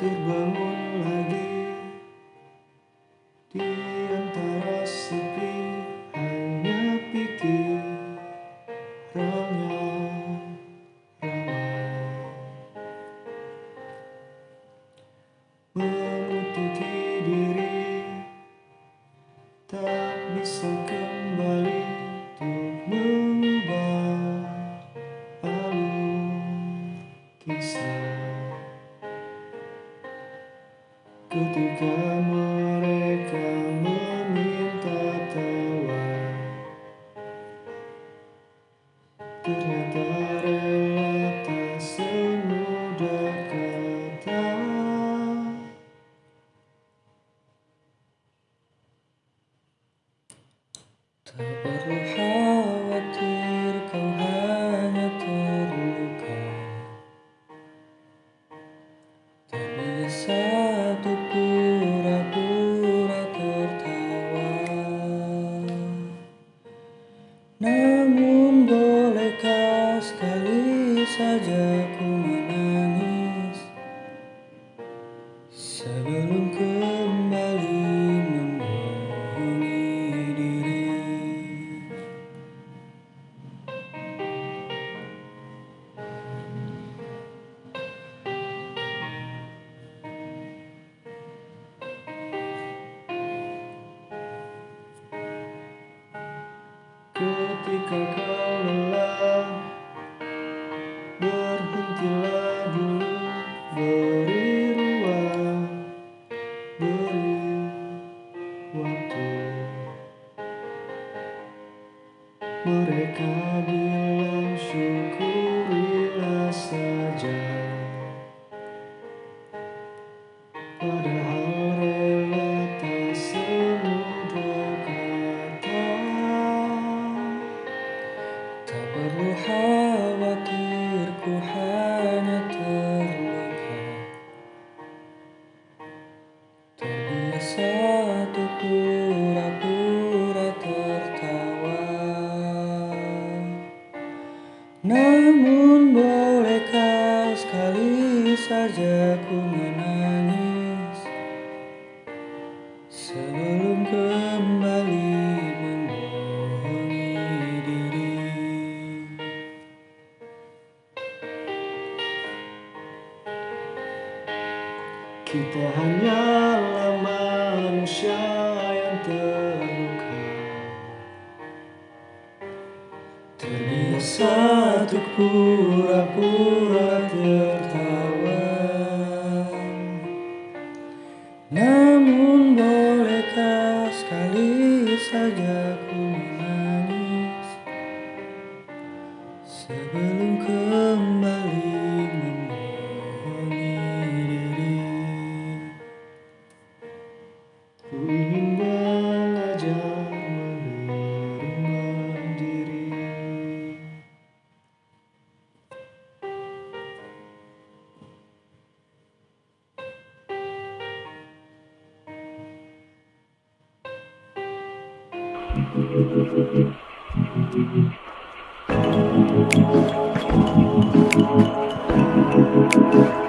terbangun lagi. Di antara sepi hanya pikirannya ramai Namun bolehkah sekali saja ku menangis. Sebelum Ketika kau lelah Berhentilah dulu Beri ruang Beri waktu. Mereka bilang syukurilah saja. Padahal Tak perlu khawatir ku hanya terluka. Terbiasa pura-pura tertawa. Namun bolehkah sekali saja ku menangis Kita hanyalah manusia yang terluka. Terbiasa untuk pura-pura tertawa. Namun bolehkah sekali saja ku menangis? Sebelum Thank you.